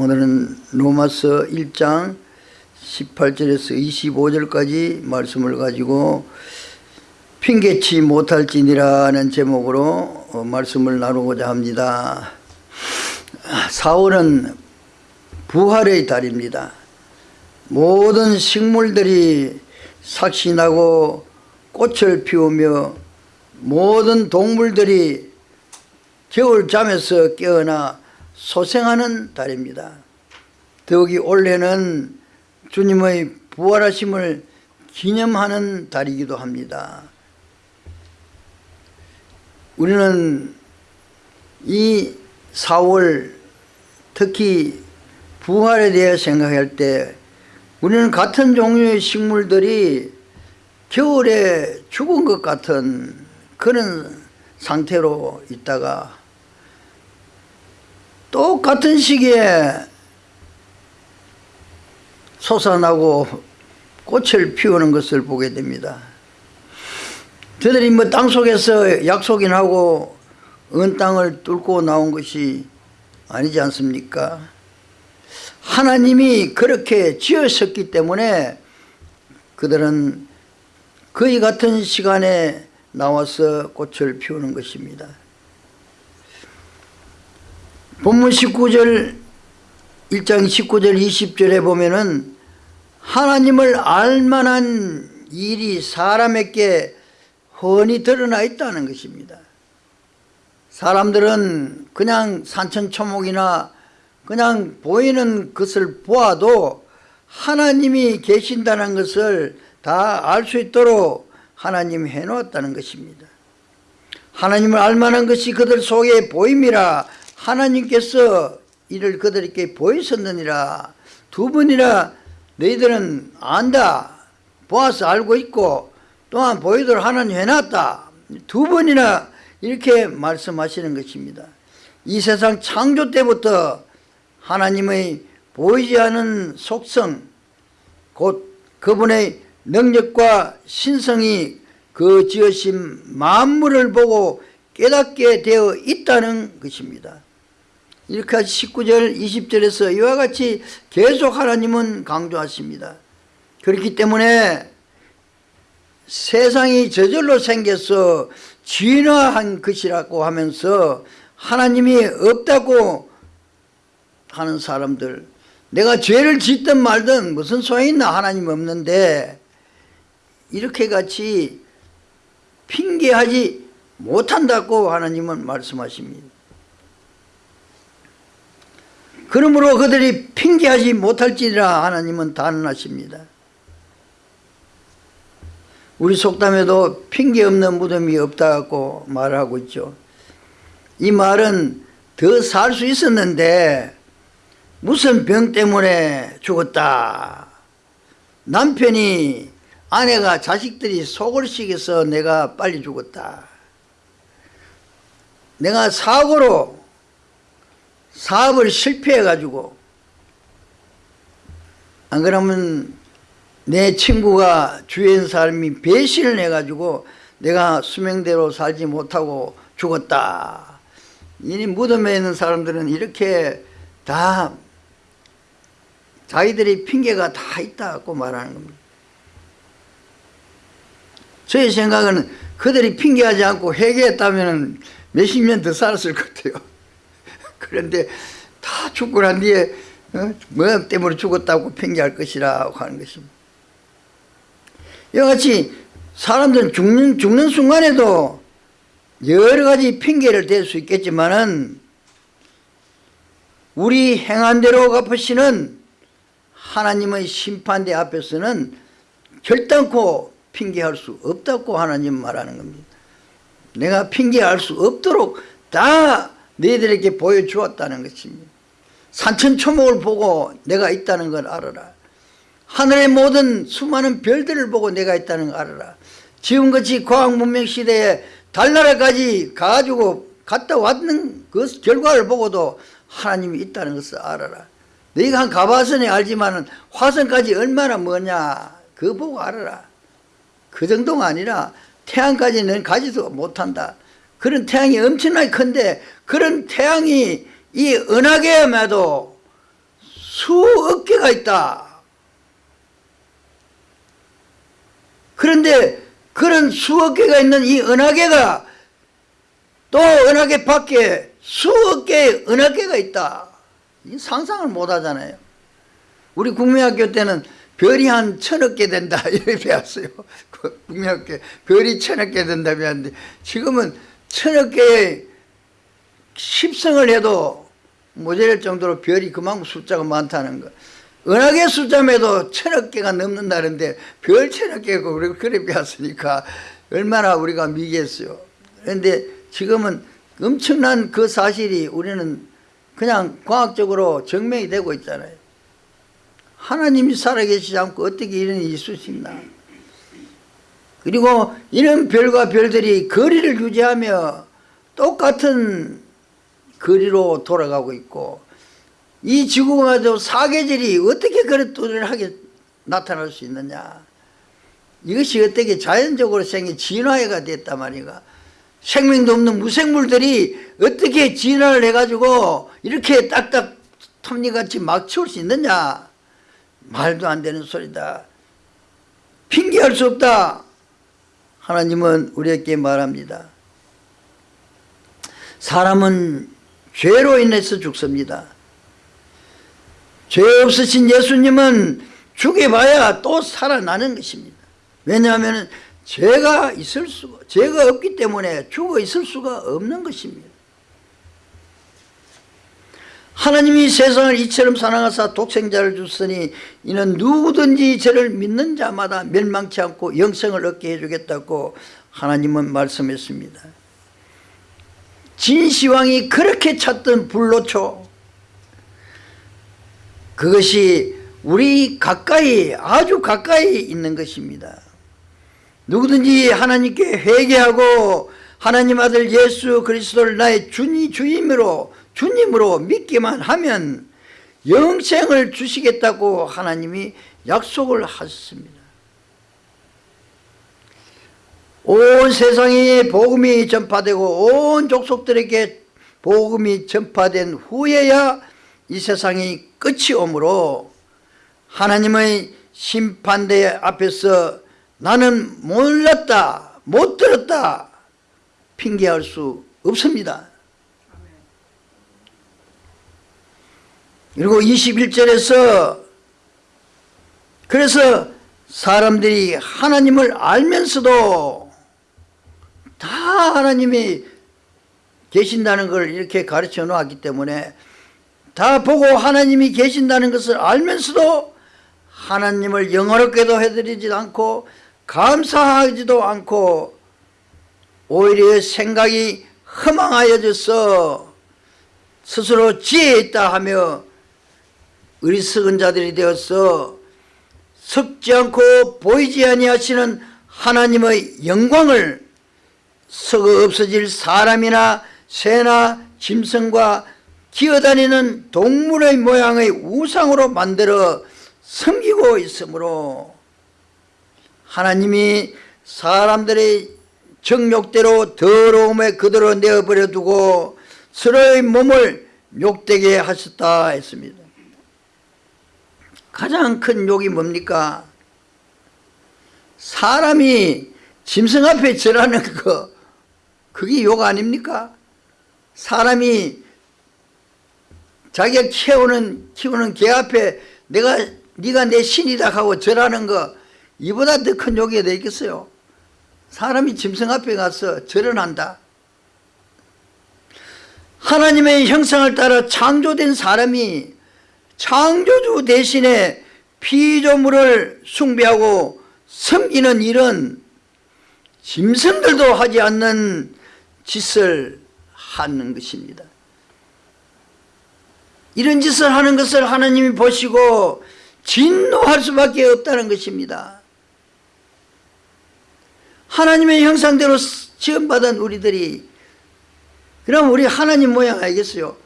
오늘은 로마서 1장 18절에서 25절까지 말씀을 가지고 핑계치 못할지니라는 제목으로 어, 말씀을 나누고자 합니다. 4월은 부활의 달입니다. 모든 식물들이 삭신하고 꽃을 피우며 모든 동물들이 겨울잠에서 깨어나 소생하는 달입니다. 더욱이 올해는 주님의 부활하심을 기념하는 달이기도 합니다. 우리는 이 4월 특히 부활에 대해 생각할 때 우리는 같은 종류의 식물들이 겨울에 죽은 것 같은 그런 상태로 있다가 똑같은 시기에 솟아나고 꽃을 피우는 것을 보게 됩니다. 저들이 뭐 땅속에서 약속인 하고 은 땅을 뚫고 나온 것이 아니지 않습니까? 하나님이 그렇게 지으셨기 때문에 그들은 거의 같은 시간에 나와서 꽃을 피우는 것입니다. 본문 19절 1장 19절 20절에 보면은 하나님을 알만한 일이 사람에게 훤히 드러나 있다는 것입니다. 사람들은 그냥 산천초목이나 그냥 보이는 것을 보아도 하나님이 계신다는 것을 다 알 수 있도록 하나님이 해놓았다는 것입니다. 하나님을 알만한 것이 그들 속에 보임이라 하나님께서 이를 그들에게 보이셨느니라. 두 번이나 너희들은 안다. 보아서 알고 있고 또한 보이도록 하나님 해놨다. 두 번이나 이렇게 말씀하시는 것입니다. 이 세상 창조 때부터 하나님의 보이지 않은 속성 곧 그분의 능력과 신성이 그 지으신 만물을 보고 깨닫게 되어 있다는 것입니다 이렇게 19절 20절에서 이와 같이 계속 하나님은 강조하십니다. 그렇기 때문에 세상이 저절로 생겨서 진화한 것이라고 하면서 하나님이 없다고 하는 사람들 내가 죄를 짓든 말든 무슨 소용이 있나 하나님 없는데 이렇게 같이 핑계하지 못한다고 하나님은 말씀하십니다 그러므로 그들이 핑계하지 못할지라 하나님은 단언하십니다. 우리 속담에도 핑계 없는 무덤이 없다고 말하고 있죠. 이 말은 더 살 수 있었는데 무슨 병 때문에 죽었다. 남편이 아내가 자식들이 속을 시켜서 내가 빨리 죽었다. 내가 사고로 사업을 실패해 가지고 안 그러면 내 친구가 주위에 사람이 배신을 해 가지고 내가 수명대로 살지 못하고 죽었다. 이 무덤에 있는 사람들은 이렇게 다 자기들이 핑계가 다 있다고 말하는 겁니다. 저의 생각은 그들이 핑계하지 않고 회개했다면 몇십 년 더 살았을 것 같아요 그런데 다 죽고 난 뒤에 어? 뭐 때문에 죽었다고 핑계할 것이라 하는 것입니다 이와 같이 사람들은 죽는, 죽는 순간에도 여러 가지 핑계를 댈 수 있겠지만은 우리 행한 대로 갚으시는 하나님의 심판대 앞에서는 결단코 핑계할 수 없다고 하나님 말하는 겁니다. 내가 핑계할 수 없도록 다 너희들에게 보여주었다는 것입니다. 산천초목을 보고 내가 있다는 걸 알아라. 하늘의 모든 수많은 별들을 보고 내가 있다는 걸 알아라. 지금같이 과학문명 시대에 달나라까지 가지고 갔다 왔는 그 결과를 보고도 하나님이 있다는 것을 알아라. 너희가 한 가봐서는 알지만 화성까지 얼마나 뭐냐 그거 보고 알아라. 그 정도가 아니라 태양까지는 가지도 못한다. 그런 태양이 엄청나게 큰데 그런 태양이 이 은하계에도 수억 개가 있다. 그런데 그런 수억 개가 있는 이 은하계가 또 은하계 밖에 수억 개의 은하계가 있다. 이 상상을 못 하잖아요. 우리 국민학교 때는 별이 한 천억 개 된다 이렇게 배웠어요. 그 국민학교 별이 천억 개 된다 배웠는데 지금은 천억 개의 십성을 해도 모자랄 정도로 별이 그만큼 숫자가 많다는 거. 은하계 숫자매도 천억 개가 넘는다는데 별 천억 개고 우리가 그래 배웠으니까 얼마나 우리가 미겠어요. 그런데 지금은 엄청난 그 사실이 우리는 그냥 과학적으로 증명이 되고 있잖아요. 하나님이 살아계시지 않고 어떻게 이런 일이 있을 수 있나. 그리고 이런 별과 별들이 거리를 유지하며 똑같은 거리로 돌아가고 있고 이 지구마저 사계절이 어떻게 그런 뚜렷하게 나타날 수 있느냐. 이것이 어떻게 자연적으로 생긴 진화해가 됐단 말이가. 생명도 없는 무생물들이 어떻게 진화를 해가지고 이렇게 딱딱 톱니같이 막 치울 수 있느냐. 말도 안 되는 소리다. 핑계할 수 없다 하나님은 우리에게 말합니다. 사람은 죄로 인해서 죽습니다. 죄 없으신 예수님은 죽여봐야 또 살아나는 것입니다. 왜냐하면 죄가 있을 수가 죄가 없기 때문에 죽어 있을 수가 없는 것입니다 하나님이 세상을 이처럼 사랑하사 독생자를 주시니 이는 누구든지 저를 믿는 자마다 멸망치 않고 영생을 얻게 해주겠다고 하나님은 말씀했습니다. 진시황이 그렇게 찾던 불로초 그것이 우리 가까이 아주 가까이 있는 것입니다. 누구든지 하나님께 회개하고 하나님 아들 예수 그리스도를 나의 주니 주임으로 주님으로 믿기만 하면 영생을 주시겠다고 하나님이 약속을 하셨습니다. 온 세상에 복음이 전파되고 온 족속들에게 복음이 전파된 후에야 이 세상이 끝이 오므로 하나님의 심판대 앞에서 나는 몰랐다 못 들었다 핑계할 수 없습니다 그리고 21절에서 그래서 사람들이 하나님을 알면서도 다 하나님이 계신다는 걸 이렇게 가르쳐 놓았기 때문에 다 보고 하나님이 계신다는 것을 알면서도 하나님을 영어롭게도 해드리지 않고 감사하지도 않고 오히려 생각이 허망하여져서 스스로 지혜 있다 하며 어리석은 자들이 되어서 섞지 않고 보이지 아니하시는 하나님의 영광을 썩어 없어질 사람이나 새나 짐승과 기어다니는 동물의 모양의 우상으로 만들어 섬기고 있으므로 하나님이 사람들의 정욕대로 더러움에 그대로 내어버려 두고 서로의 몸을 욕되게 하셨다 했습니다 가장 큰 욕이 뭡니까? 사람이 짐승 앞에 절하는 거 그게 욕 아닙니까? 사람이 자기가 키우는 키우는 개 앞에 내가 네가 내 신이다 하고 절하는 거 이보다 더 큰 욕이 되 있겠어요? 사람이 짐승 앞에 가서 절을 한다. 하나님의 형상을 따라 창조된 사람이 창조주 대신에 피조물을 숭배하고 섬기는 일은 짐승들도 하지 않는 짓을 하는 것입니다. 이런 짓을 하는 것을 하나님이 보시고 진노할 수밖에 없다는 것입니다. 하나님의 형상대로 지음받은 우리들이 그럼 우리 하나님 모양 알겠어요?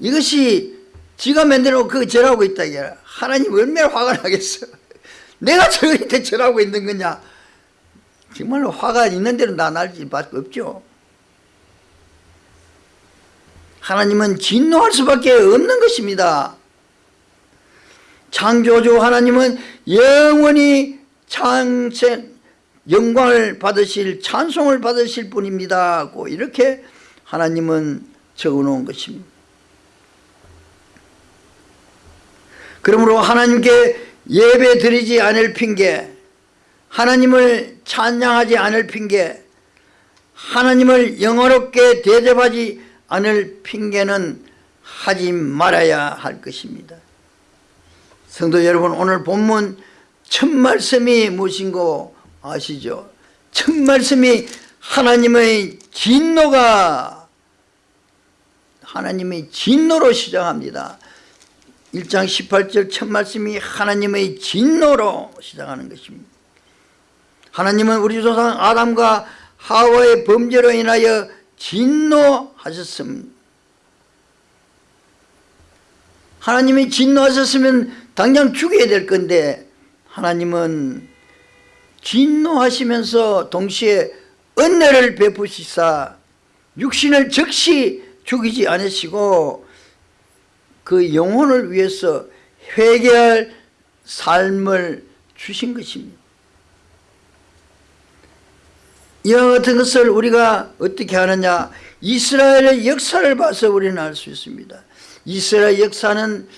이것이 지가 만들어 그 절하고 있다 이게. 하나님 얼마나 화가 나겠어. 내가 저한테 절하고 있는 거냐? 정말로 화가 있는 대로 나날 수밖에 없죠. 하나님은 진노할 수밖에 없는 것입니다. 창조주 하나님은 영원히 창세 영광을 받으실 찬송을 받으실 분입니다. 이렇게 하나님은 적어놓은 것입니다 그러므로 하나님께 예배 드리지 않을 핑계 하나님을 찬양하지 않을 핑계 하나님을 영어롭게 대접하지 않을 핑계는 하지 말아야 할 것입니다 성도 여러분 오늘 본문 첫 말씀이 무엇인 거 아시죠? 첫 말씀이 하나님의 진노가 하나님의 진노로 시작합니다 1장 18절 첫 말씀이 하나님의 진노로 시작하는 것입니다. 하나님은 우리 조상 아담과 하와의 범죄로 인하여 진노하셨습니다. 하나님이 진노하셨으면 당장 죽여야 될 건데 하나님은 진노하시면서 동시에 은혜를 베푸시사 육신을 즉시 죽이지 않으시고 그 영혼을 위해서 회개할 삶을 주신 것입니다. 이와 같은 것을 우리가 어떻게 하느냐? 이스라엘의 역사를 봐서 우리는 알 수 있습니다. 이스라엘 역사는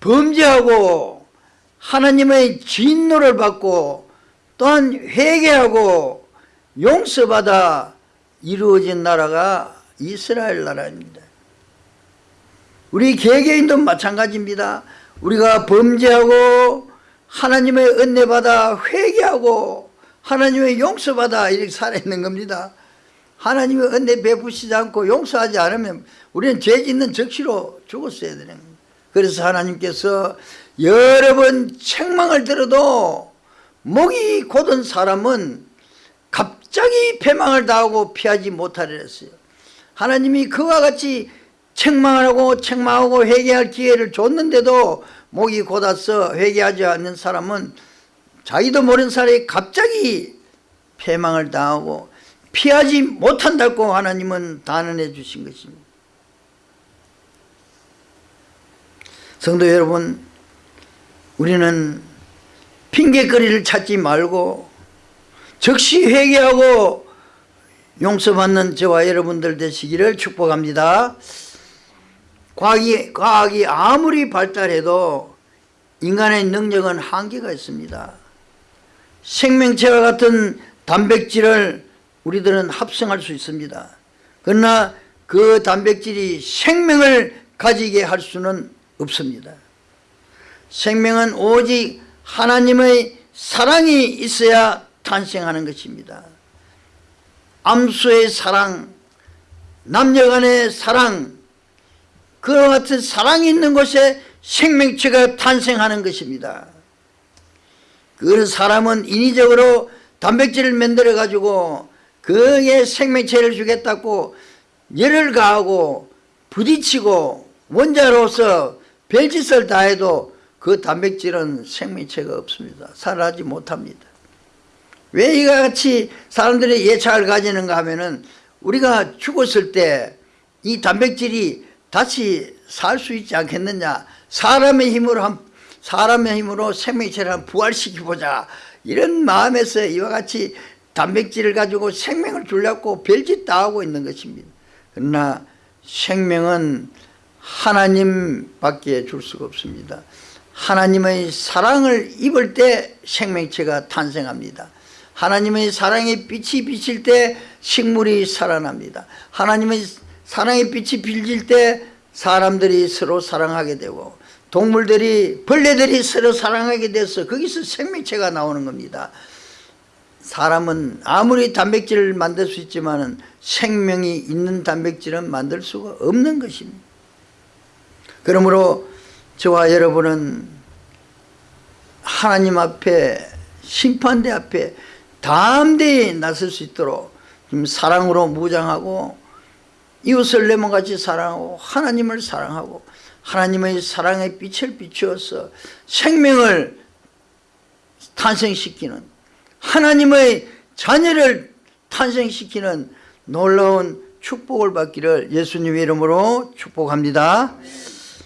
범죄하고 하나님의 진노를 받고 또한 회개하고 용서받아 이루어진 나라가 이스라엘 나라입니다 우리 개개인도 마찬가지입니다. 우리가 범죄하고 하나님의 은혜 받아 회개하고 하나님의 용서받아 이렇게 살아있는 겁니다. 하나님의 은혜 베푸시지 않고 용서하지 않으면 우리는 죄 짓는 적시로 죽었어야 되는 겁니다. 그래서 하나님께서 여러 번 책망을 들어도 목이 곧은 사람은 갑자기 패망을 당하고 피하지 못하려 했어요. 하나님이 그와 같이 책망을 하고 책망하고 회개할 기회를 줬는데도 목이 곧아서 회개하지 않는 사람은 자기도 모르는 사람이 갑자기 패망을 당하고 피하지 못한다고 하나님은 단언해 주신 것입니다. 성도 여러분 우리는 핑계거리를 찾지 말고 즉시 회개하고 용서받는 저와 여러분들 되시기를 축복합니다 과학이, 과학이 아무리 발달해도 인간의 능력은 한계가 있습니다. 생명체와 같은 단백질을 우리들은 합성할 수 있습니다. 그러나 그 단백질이 생명을 가지게 할 수는 없습니다. 생명은 오직 하나님의 사랑이 있어야 탄생하는 것입니다. 암수의 사랑 남녀간의 사랑 그와 같은 사랑이 있는 곳에 생명체가 탄생하는 것입니다. 그 사람은 인위적으로 단백질을 만들어 가지고 그에 생명체를 주겠다고 열을 가하고 부딪히고 원자로서 별짓을 다해도 그 단백질은 생명체가 없습니다. 살아나지 못합니다. 왜 이와 같이 사람들이 예착을 가지는가 하면은 우리가 죽었을 때 이 단백질이 다시 살 수 있지 않겠느냐? 사람의 힘으로 한 사람의 힘으로 생명체를 한 부활시켜보자. 이런 마음에서 이와 같이 단백질을 가지고 생명을 주려고 별짓 다 하고 있는 것입니다. 그러나 생명은 하나님밖에 줄 수가 없습니다. 하나님의 사랑을 입을 때 생명체가 탄생합니다. 하나님의 사랑의 빛이 비칠 때 식물이 살아납니다. 하나님의 사랑의 빛이 빌질 때 사람들이 서로 사랑하게 되고 동물들이 벌레들이 서로 사랑하게 돼서 거기서 생명체가 나오는 겁니다. 사람은 아무리 단백질을 만들 수 있지만 생명이 있는 단백질은 만들 수가 없는 것입니다. 그러므로 저와 여러분은 하나님 앞에 심판대 앞에 담대히 나설 수 있도록 좀 사랑으로 무장하고 이웃을 내몸같이 사랑하고 하나님을 사랑하고 하나님의 사랑의 빛을 비추어서 생명을 탄생시키는 하나님의 자녀를 탄생시키는 놀라운 축복을 받기를 예수님 이름으로 축복합니다